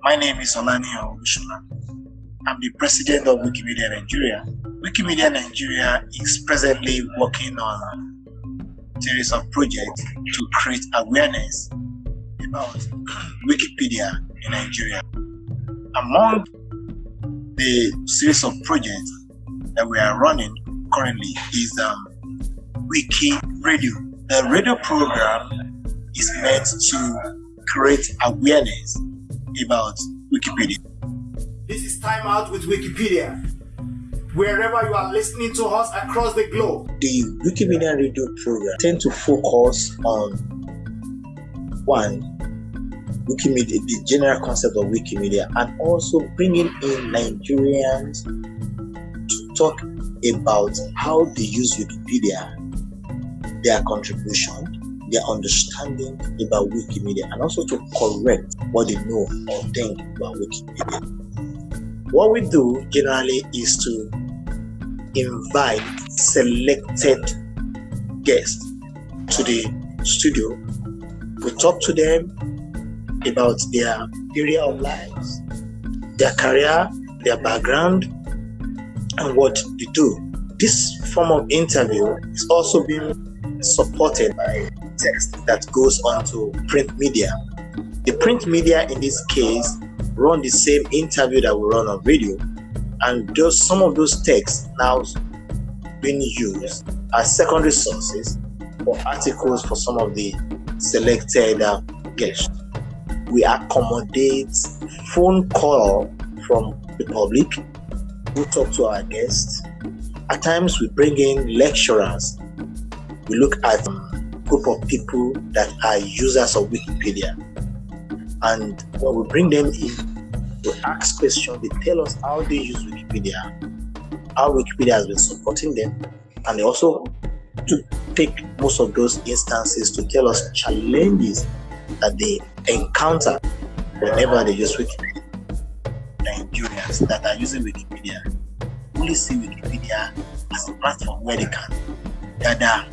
My name is Olani Olushola. I'm the president of Wikimedia Nigeria. Wikimedia Nigeria is presently working on a series of projects to create awareness about Wikipedia in Nigeria. Among the series of projects that we are running currently is um, Wiki Radio. The radio program is meant to create awareness about Wikipedia. This is Time Out with Wikipedia. Wherever you are listening to us across the globe. The Wikimedia radio program tend to focus on one Wikimedia, the general concept of Wikimedia, and also bringing in Nigerians to talk about how they use Wikipedia, their contribution, their understanding about Wikimedia and also to correct what they know or think about Wikipedia. What we do generally is to invite selected guests to the studio. We talk to them about their area of lives, their career, their background, and what they do. This form of interview is also being supported by text that goes onto print media. The print media in this case run the same interview that we run on radio, and those some of those texts now being used as secondary sources for articles for some of the selected uh, guests. We accommodate phone call from the public who talk to our guests. At times, we bring in lecturers. We look at group of people that are users of Wikipedia. And when we bring them in to ask questions, they tell us how they use Wikipedia, how Wikipedia has been supporting them, and they also to take most of those instances to tell us challenges that they encounter whenever they use Wikipedia. Nigerians that are using Wikipedia only see Wikipedia as a platform where they can gather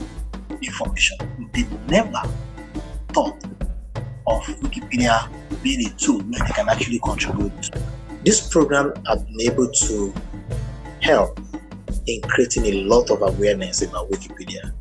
information. They never thought of Wikipedia being a tool where they can actually contribute. This program has been able to help in creating a lot of awareness about Wikipedia.